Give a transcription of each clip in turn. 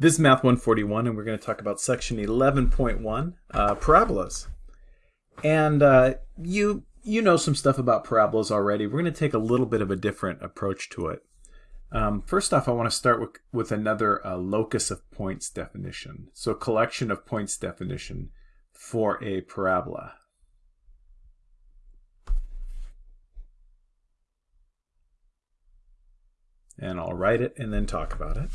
This is Math 141, and we're going to talk about section 11.1, uh, parabolas. And uh, you you know some stuff about parabolas already. We're going to take a little bit of a different approach to it. Um, first off, I want to start with, with another uh, locus of points definition. So collection of points definition for a parabola. And I'll write it and then talk about it.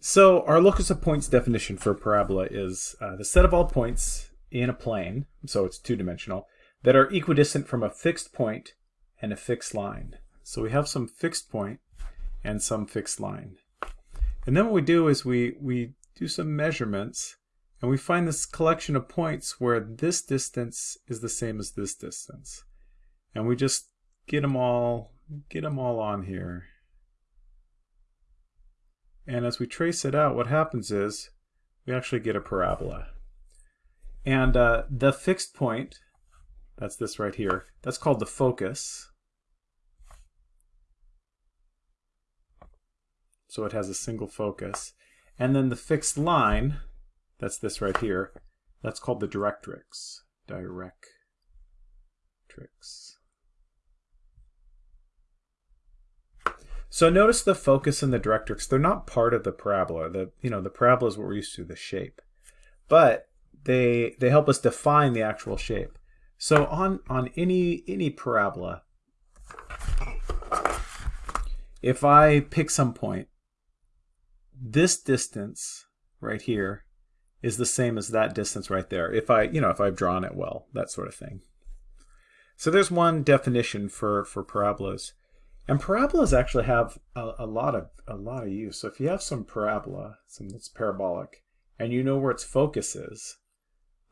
So our locus of points definition for a parabola is uh, the set of all points in a plane, so it's two-dimensional, that are equidistant from a fixed point and a fixed line. So we have some fixed point and some fixed line. And then what we do is we, we do some measurements and we find this collection of points where this distance is the same as this distance. And we just get them all, get them all on here. And as we trace it out, what happens is we actually get a parabola. And uh, the fixed point, that's this right here, that's called the focus. So it has a single focus. And then the fixed line, that's this right here, that's called the directrix. Directrix. So notice the focus and the directrix, they're not part of the parabola. The you know, the parabola is what we're used to, the shape. But they they help us define the actual shape. So on on any any parabola, if I pick some point, this distance right here is the same as that distance right there. If I, you know, if I've drawn it well, that sort of thing. So there's one definition for, for parabolas. And parabolas actually have a, a, lot of a lot of use. So if you have some parabola, something that's parabolic, and you know where its focus is,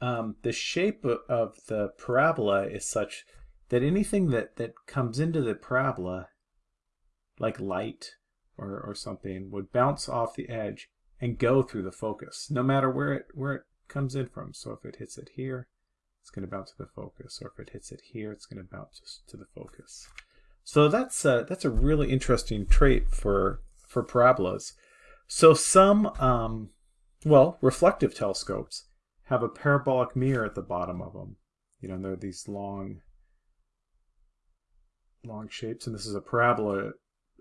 um, the shape of the parabola is such that anything that, that comes into the parabola, like light or, or something, would bounce off the edge and go through the focus, no matter where it where it comes in from. So if it hits it here, it's going to bounce to the focus, or if it hits it here, it's going to bounce to the focus. So that's a, that's a really interesting trait for, for parabolas. So some, um, well, reflective telescopes have a parabolic mirror at the bottom of them. You know, they're these long, long shapes, and this is a parabola,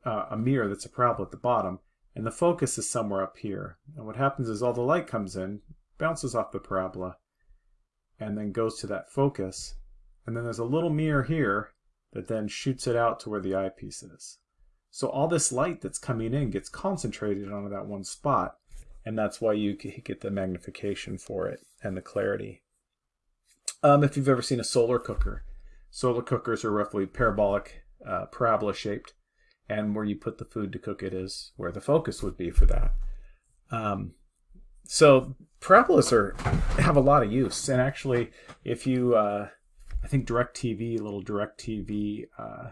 uh, a mirror that's a parabola at the bottom, and the focus is somewhere up here. And what happens is all the light comes in, bounces off the parabola, and then goes to that focus, and then there's a little mirror here that then shoots it out to where the eyepiece is. So all this light that's coming in gets concentrated onto that one spot, and that's why you get the magnification for it and the clarity. Um, if you've ever seen a solar cooker, solar cookers are roughly parabolic, uh, parabola shaped, and where you put the food to cook it is where the focus would be for that. Um, so parabolas are have a lot of use, and actually, if you uh, I think DirecTV, little DirecTV, uh,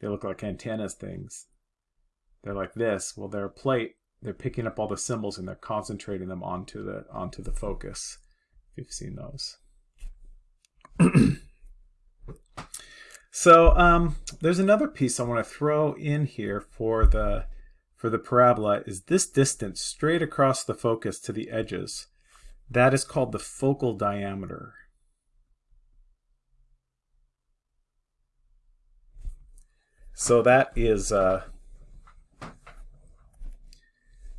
they look like antennas things. They're like this. Well, they're a plate. They're picking up all the symbols and they're concentrating them onto the onto the focus. If you've seen those. so um, there's another piece I want to throw in here for the for the parabola is this distance straight across the focus to the edges. That is called the focal diameter. So that is uh,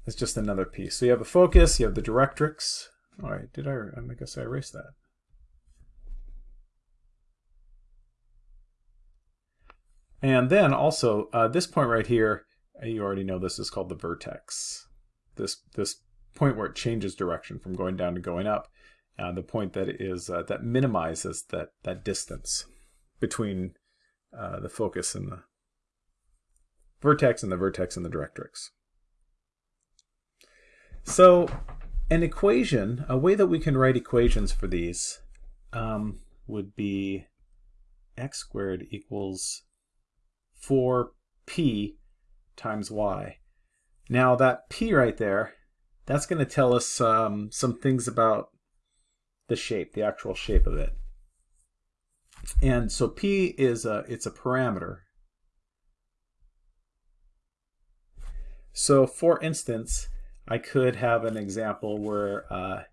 that's just another piece. So you have the focus, you have the directrix. All right, did I? I guess I erased that. And then also uh, this point right here, uh, you already know this is called the vertex. This this point where it changes direction from going down to going up. Uh, the point that is uh, that minimizes that that distance between uh, the focus and the vertex and the vertex and the directrix. So an equation, a way that we can write equations for these um, would be x squared equals 4p times y. Now that p right there, that's going to tell us um, some things about the shape, the actual shape of it. And so p is a, it's a parameter So for instance, I could have an example where uh,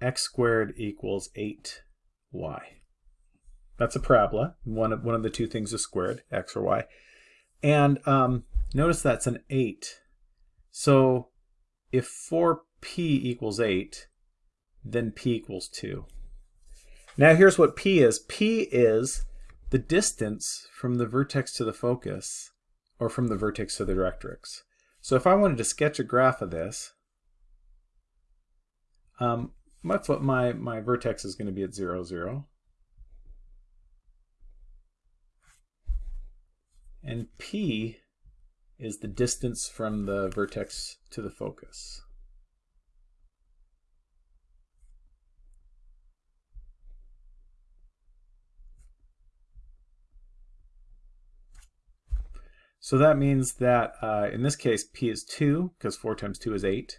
x squared equals 8y. That's a parabola. One of, one of the two things is squared, x or y. And um, notice that's an 8. So if 4p equals 8, then p equals 2. Now here's what p is. p is the distance from the vertex to the focus, or from the vertex to the directrix. So if I wanted to sketch a graph of this, um, my, my vertex is going to be at 0, 0. And p is the distance from the vertex to the focus. So that means that uh, in this case, p is 2, because 4 times 2 is 8.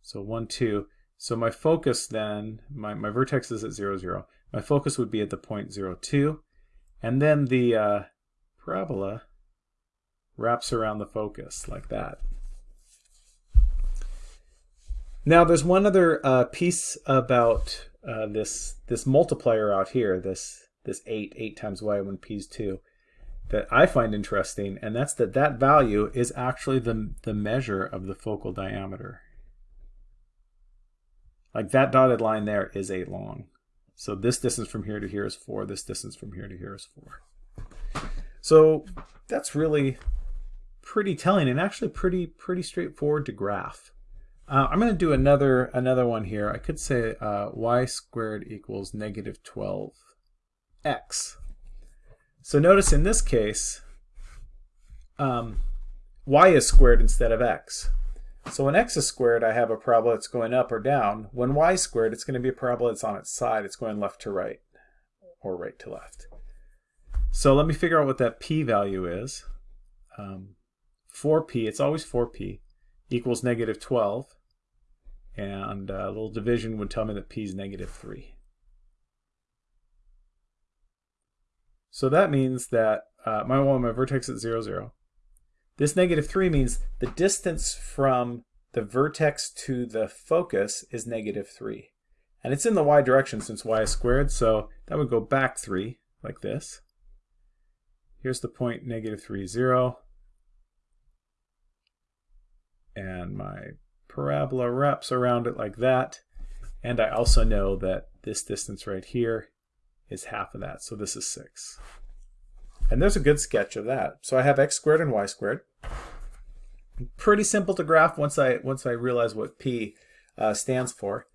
So 1, 2. So my focus then, my, my vertex is at 0, 0. My focus would be at the point 0, 2. And then the uh, parabola wraps around the focus like that. Now there's one other uh, piece about uh, this this multiplier out here, this this 8, 8 times y when p is 2 that I find interesting, and that's that that value is actually the, the measure of the focal diameter. Like that dotted line there is 8 long. So this distance from here to here is 4, this distance from here to here is 4. So that's really pretty telling and actually pretty pretty straightforward to graph. Uh, I'm going to do another another one here. I could say uh, y squared equals negative 12x. So notice in this case, um, y is squared instead of x. So when x is squared, I have a parabola that's going up or down. When y is squared, it's going to be a parabola that's on its side. It's going left to right or right to left. So let me figure out what that p value is. Um, 4p, it's always 4p, equals negative 12. And uh, a little division would tell me that p is negative 3. So that means that uh, my, well, my vertex is 0, 0. This negative 3 means the distance from the vertex to the focus is negative 3. And it's in the y direction since y is squared, so that would go back 3, like this. Here's the point negative 3, 0. And my parabola wraps around it like that. And I also know that this distance right here is half of that. So this is 6. And there's a good sketch of that. So I have x squared and y squared. Pretty simple to graph once I once I realize what p uh, stands for.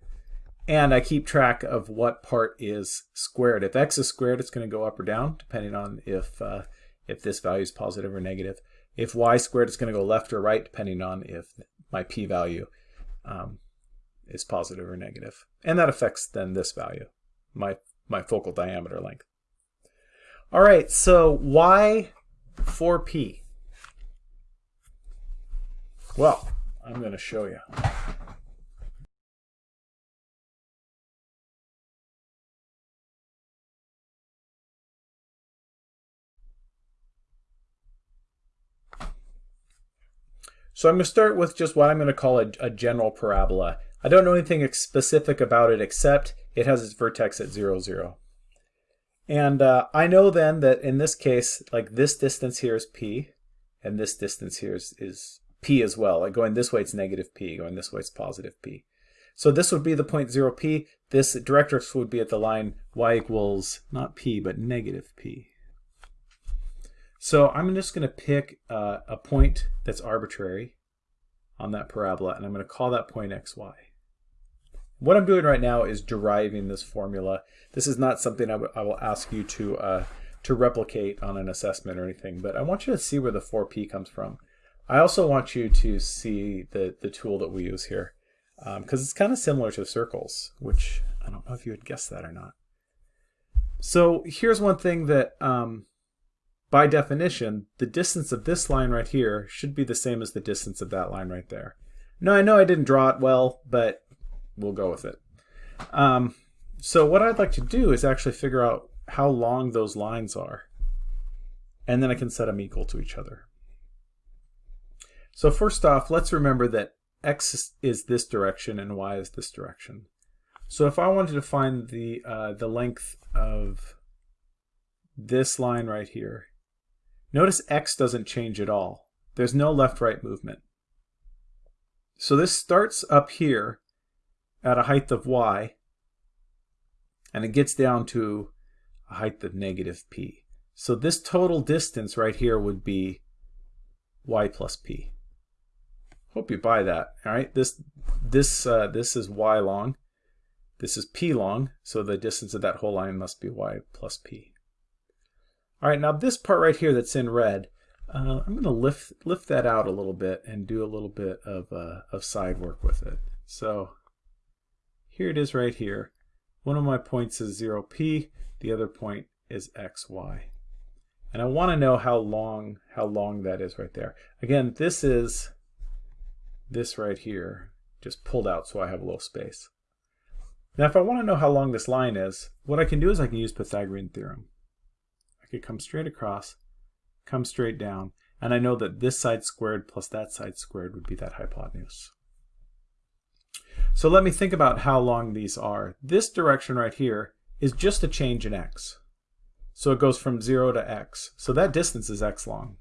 And I keep track of what part is squared. If x is squared, it's going to go up or down, depending on if, uh, if this value is positive or negative. If y squared, it's going to go left or right, depending on if my p value um, is positive or negative. And that affects then this value, my my focal diameter length. All right, so why 4p? Well, I'm going to show you. So I'm going to start with just what I'm going to call a, a, general parabola. I don't know anything specific about it except it has its vertex at 0, 0. And uh, I know then that in this case, like this distance here is p, and this distance here is, is p as well. Like going this way, it's negative p. Going this way, it's positive p. So this would be the point 0, p. This directrix would be at the line y equals, not p, but negative p. So I'm just going to pick uh, a point that's arbitrary on that parabola, and I'm going to call that point xy. What I'm doing right now is deriving this formula. This is not something I, will ask you to, uh, to replicate on an assessment or anything, but I want you to see where the 4p comes from. I also want you to see the, the tool that we use here, because um, it's kind of similar to circles, which I don't know if you would guess that or not. So here's one thing that, um, by definition, the distance of this line right here should be the same as the distance of that line right there. Now I know I didn't draw it well, but we'll go with it. Um, so what I'd like to do is actually figure out how long those lines are. And then I can set them equal to each other. So first off, let's remember that x is this direction and y is this direction. So if I wanted to find the, uh, the length of this line right here, notice x doesn't change at all. There's no left-right movement. So this starts up here at a height of y, and it gets down to a height of negative p. So this total distance right here would be y plus p. Hope you buy that. All right, this this uh, this is y long, this is p long, so the distance of that whole line must be y plus p. All right, now this part right here that's in red, uh, I'm going to lift lift that out a little bit and do a little bit of uh, of side work with it. So here it is right here. One of my points is 0p, the other point is xy. And I want to know how long how long that is right there. Again, this is this right here, just pulled out so I have a little space. Now if I want to know how long this line is, what I can do is I can use Pythagorean theorem. I could come straight across, come straight down, and I know that this side squared plus that side squared would be that hypotenuse. So let me think about how long these are. This direction right here is just a change in x. So it goes from 0 to x. So that distance is x long.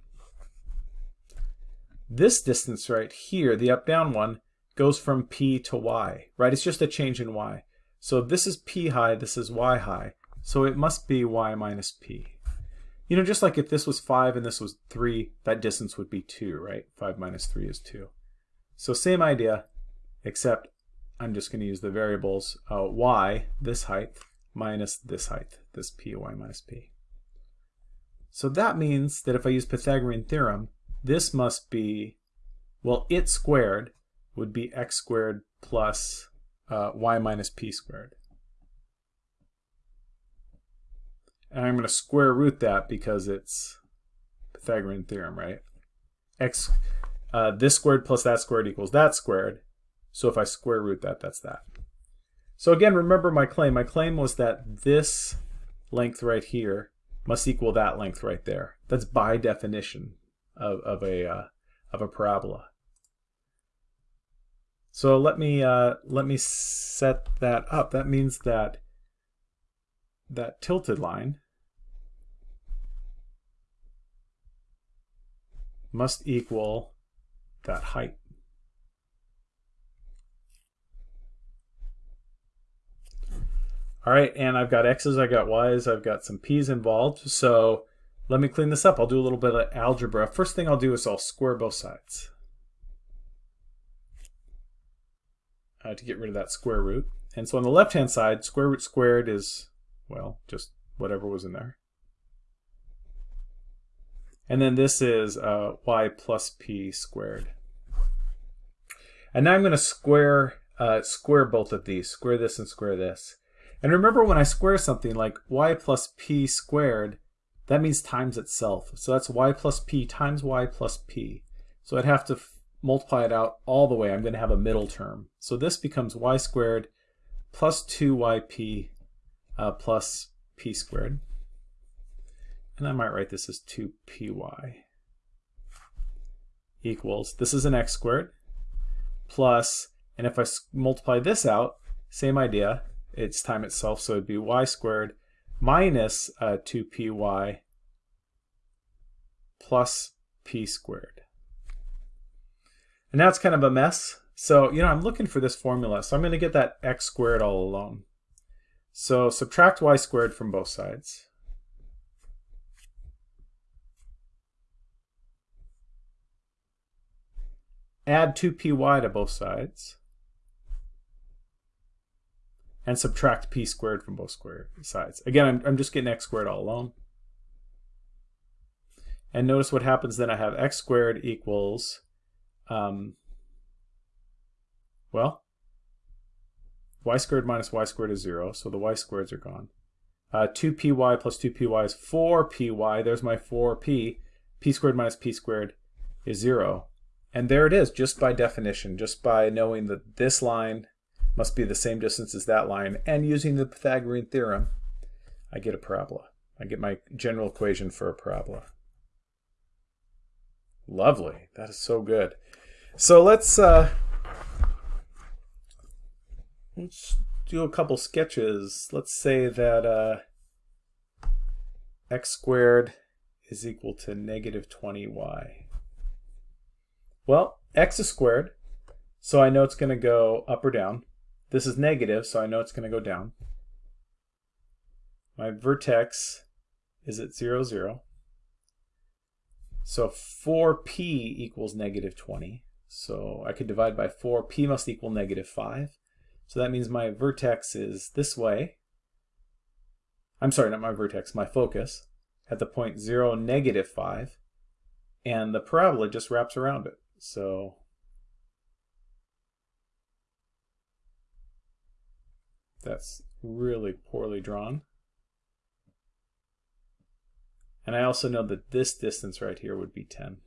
This distance right here, the up-down one, goes from p to y, right? It's just a change in y. So this is p high, this is y high. So it must be y minus p. You know, just like if this was 5 and this was 3, that distance would be 2, right? 5 minus 3 is 2. So same idea, except I'm just going to use the variables uh, y, this height, minus this height, this py minus p. So that means that if I use Pythagorean theorem, this must be, well, it squared would be x squared plus uh, y minus p squared. And I'm going to square root that because it's Pythagorean theorem, right? x, uh, this squared plus that squared equals that squared. So if I square root that, that's that. So again, remember my claim. My claim was that this length right here must equal that length right there. That's by definition of, of, a, uh, of a parabola. So let me, uh, let me set that up. That means that that tilted line must equal that height. All right, and I've got x's, I've got y's, I've got some p's involved. So let me clean this up. I'll do a little bit of algebra. First thing I'll do is I'll square both sides uh, to get rid of that square root. And so on the left-hand side, square root squared is, well, just whatever was in there. And then this is uh, y plus p squared. And now I'm going to square uh, square both of these, square this and square this. And remember when I square something like y plus p squared, that means times itself. So that's y plus p times y plus p. So I'd have to multiply it out all the way. I'm going to have a middle term. So this becomes y squared plus 2yp uh, plus p squared. And I might write this as 2py equals, this is an x squared, plus, and if I multiply this out, same idea, its time itself, so it'd be y squared minus uh, 2py plus p squared. And now it's kind of a mess. So, you know, I'm looking for this formula. So I'm going to get that x squared all alone. So subtract y squared from both sides. Add 2py to both sides and subtract p squared from both square sides. Again, I'm, I'm just getting x squared all alone. And notice what happens then. I have x squared equals, um, well, y squared minus y squared is 0, so the y squareds are gone. Uh, 2py plus 2py is 4py. There's my 4p. p squared minus p squared is 0. And there it is, just by definition, just by knowing that this line must be the same distance as that line. And using the Pythagorean theorem, I get a parabola. I get my general equation for a parabola. Lovely. That is so good. So let's uh, let's do a couple sketches. Let's say that uh, x squared is equal to negative 20y. Well, x is squared, so I know it's going to go up or down. This is negative, so I know it's going to go down. My vertex is at 0, 0. So 4p equals negative 20. So I could divide by 4. p must equal negative 5. So that means my vertex is this way. I'm sorry, not my vertex, my focus at the point 0, negative 5. And the parabola just wraps around it. So that's really poorly drawn. And I also know that this distance right here would be 10.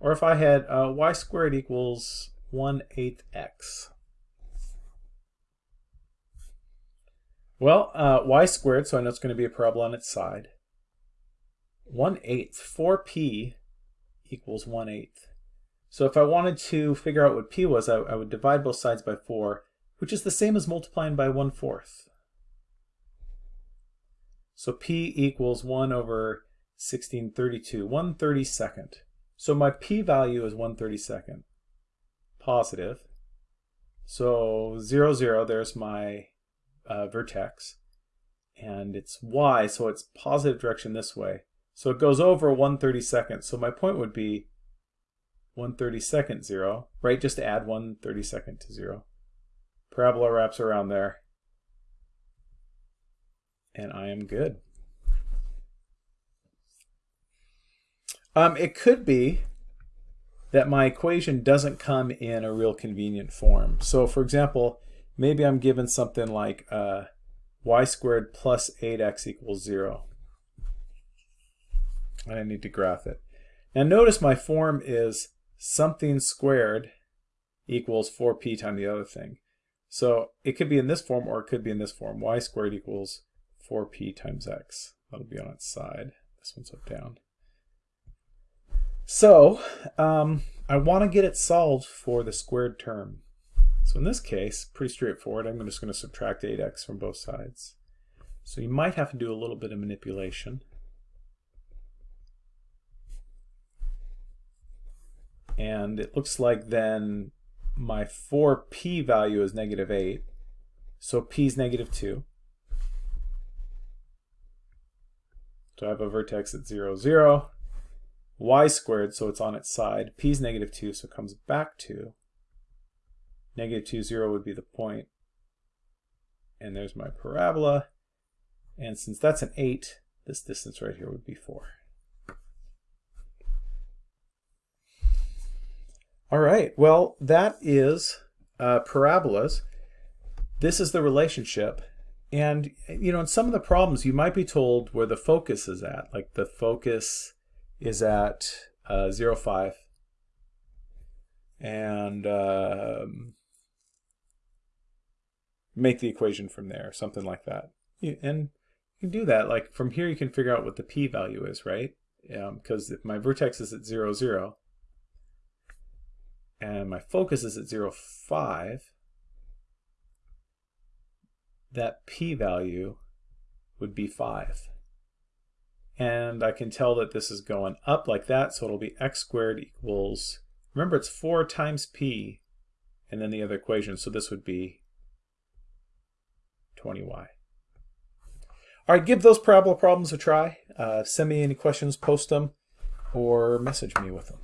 Or if I had uh, y squared equals 1 8 x. Well, uh, y squared, so I know it's going to be a parabola on its side. 1 8 4p equals 1 8 So if I wanted to figure out what p was, I, I would divide both sides by 4, which is the same as multiplying by 1 fourth. So P equals 1 over 1632, 1 32nd. So my P value is 1 32nd, positive. So 0, 0, there's my uh, vertex. And it's Y, so it's positive direction this way. So it goes over 1 32nd. So my point would be 1 32nd, 0, right? Just add 1 32nd to 0. Parabola wraps around there and I am good. Um, it could be that my equation doesn't come in a real convenient form. So for example, maybe I'm given something like uh, y squared plus 8x equals 0. And I need to graph it. Now notice my form is something squared equals 4p times the other thing. So it could be in this form or it could be in this form. y squared equals 4p times x. That'll be on its side. This one's up down. So um, I want to get it solved for the squared term. So in this case, pretty straightforward. I'm just going to subtract 8x from both sides. So you might have to do a little bit of manipulation. And it looks like then my 4p value is negative 8. So p is negative 2. So I have a vertex at 0, 0. y squared, so it's on its side. p is negative 2, so it comes back to. Negative 2, 0 would be the point. And there's my parabola. And since that's an 8, this distance right here would be 4. All right, well, that is uh, parabolas. This is the relationship and, you know, in some of the problems, you might be told where the focus is at. Like the focus is at uh, 0, 5. And um, make the equation from there, something like that. And you can do that. Like from here, you can figure out what the p-value is, right? Because um, if my vertex is at 0, 0, and my focus is at 0, 5, that p-value would be 5. And I can tell that this is going up like that, so it'll be x squared equals, remember it's 4 times p, and then the other equation, so this would be 20y. All right, give those parabola problems a try. Uh, send me any questions, post them, or message me with them.